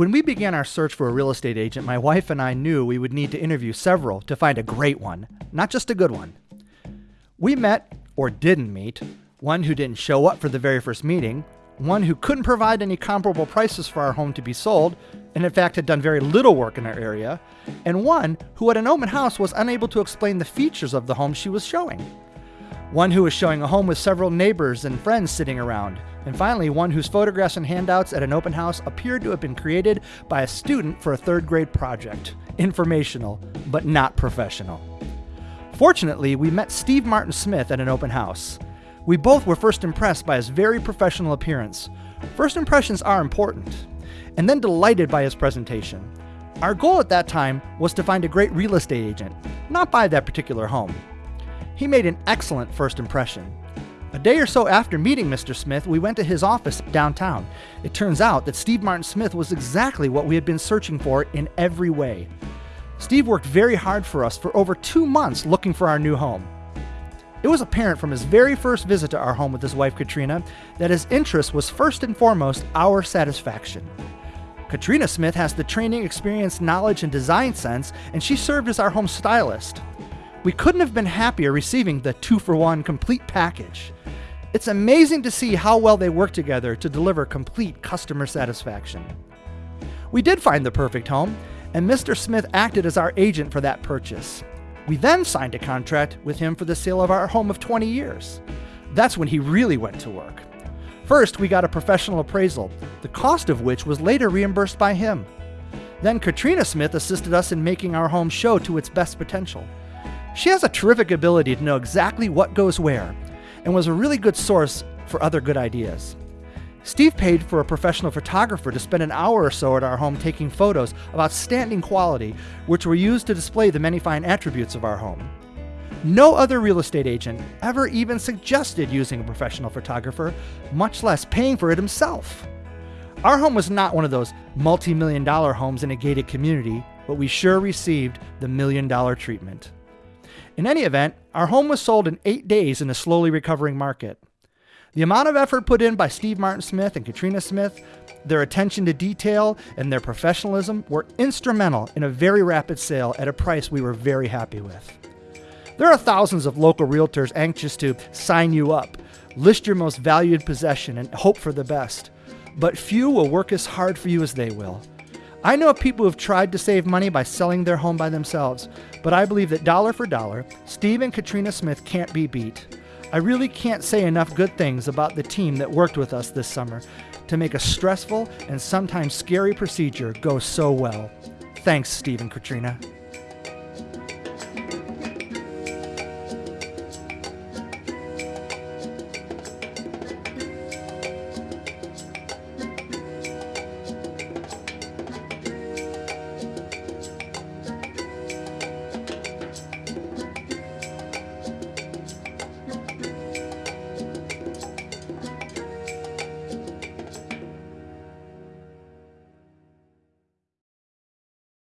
When we began our search for a real estate agent, my wife and I knew we would need to interview several to find a great one, not just a good one. We met, or didn't meet, one who didn't show up for the very first meeting, one who couldn't provide any comparable prices for our home to be sold, and in fact had done very little work in our area, and one who at an open house was unable to explain the features of the home she was showing. One who was showing a home with several neighbors and friends sitting around, and finally one whose photographs and handouts at an open house appeared to have been created by a student for a third grade project. Informational, but not professional. Fortunately, we met Steve Martin Smith at an open house. We both were first impressed by his very professional appearance. First impressions are important, and then delighted by his presentation. Our goal at that time was to find a great real estate agent, not buy that particular home. He made an excellent first impression. A day or so after meeting Mr. Smith, we went to his office downtown. It turns out that Steve Martin Smith was exactly what we had been searching for in every way. Steve worked very hard for us for over two months looking for our new home. It was apparent from his very first visit to our home with his wife Katrina that his interest was first and foremost our satisfaction. Katrina Smith has the training, experience, knowledge, and design sense, and she served as our home stylist. We couldn't have been happier receiving the two for one complete package. It's amazing to see how well they work together to deliver complete customer satisfaction. We did find the perfect home, and Mr. Smith acted as our agent for that purchase. We then signed a contract with him for the sale of our home of 20 years. That's when he really went to work. First, we got a professional appraisal, the cost of which was later reimbursed by him. Then Katrina Smith assisted us in making our home show to its best potential. She has a terrific ability to know exactly what goes where and was a really good source for other good ideas. Steve paid for a professional photographer to spend an hour or so at our home taking photos of outstanding quality, which were used to display the many fine attributes of our home. No other real estate agent ever even suggested using a professional photographer, much less paying for it himself. Our home was not one of those multi million dollar homes in a gated community, but we sure received the million dollar treatment. In any event, our home was sold in eight days in a slowly recovering market. The amount of effort put in by Steve Martin Smith and Katrina Smith, their attention to detail, and their professionalism were instrumental in a very rapid sale at a price we were very happy with. There are thousands of local realtors anxious to sign you up, list your most valued possession, and hope for the best. But few will work as hard for you as they will. I know of people who have tried to save money by selling their home by themselves, but I believe that dollar for dollar, Steve and Katrina Smith can't be beat. I really can't say enough good things about the team that worked with us this summer to make a stressful and sometimes scary procedure go so well. Thanks, Steve and Katrina.